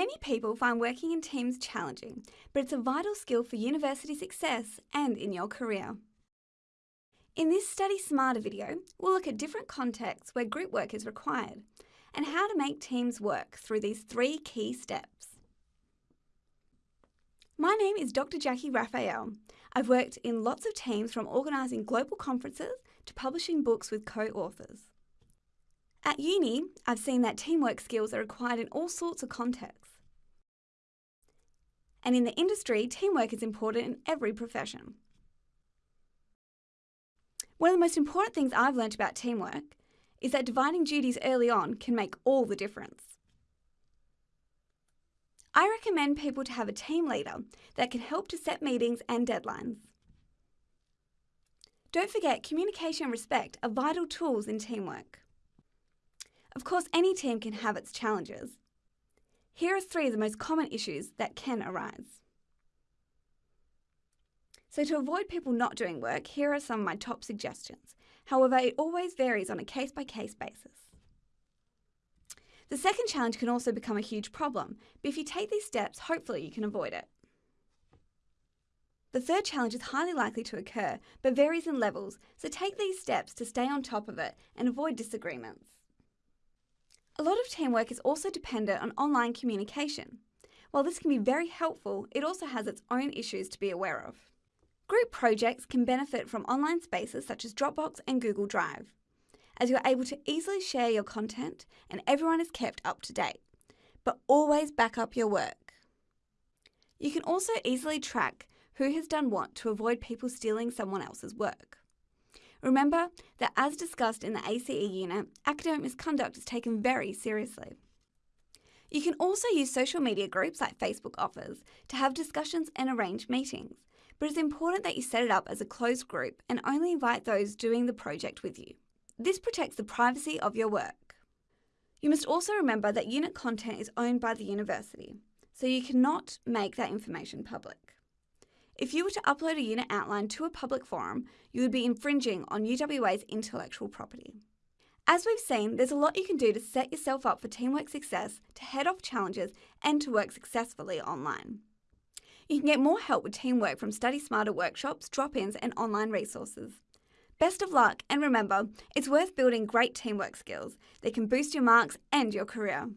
Many people find working in teams challenging, but it's a vital skill for university success and in your career. In this Study Smarter video, we'll look at different contexts where group work is required and how to make teams work through these three key steps. My name is Dr. Jackie Raphael. I've worked in lots of teams from organising global conferences to publishing books with co-authors. At uni, I've seen that teamwork skills are required in all sorts of contexts. And in the industry, teamwork is important in every profession. One of the most important things I've learnt about teamwork is that dividing duties early on can make all the difference. I recommend people to have a team leader that can help to set meetings and deadlines. Don't forget, communication and respect are vital tools in teamwork. Of course, any team can have its challenges. Here are three of the most common issues that can arise. So to avoid people not doing work, here are some of my top suggestions. However, it always varies on a case-by-case -case basis. The second challenge can also become a huge problem, but if you take these steps, hopefully you can avoid it. The third challenge is highly likely to occur, but varies in levels, so take these steps to stay on top of it and avoid disagreements. A lot of teamwork is also dependent on online communication. While this can be very helpful, it also has its own issues to be aware of. Group projects can benefit from online spaces such as Dropbox and Google Drive, as you're able to easily share your content and everyone is kept up to date. But always back up your work. You can also easily track who has done what to avoid people stealing someone else's work. Remember that as discussed in the ACE unit, academic misconduct is taken very seriously. You can also use social media groups like Facebook offers to have discussions and arrange meetings, but it's important that you set it up as a closed group and only invite those doing the project with you. This protects the privacy of your work. You must also remember that unit content is owned by the university, so you cannot make that information public. If you were to upload a unit outline to a public forum, you would be infringing on UWA's intellectual property. As we've seen, there's a lot you can do to set yourself up for teamwork success, to head off challenges, and to work successfully online. You can get more help with teamwork from Study Smarter workshops, drop-ins, and online resources. Best of luck, and remember, it's worth building great teamwork skills that can boost your marks and your career.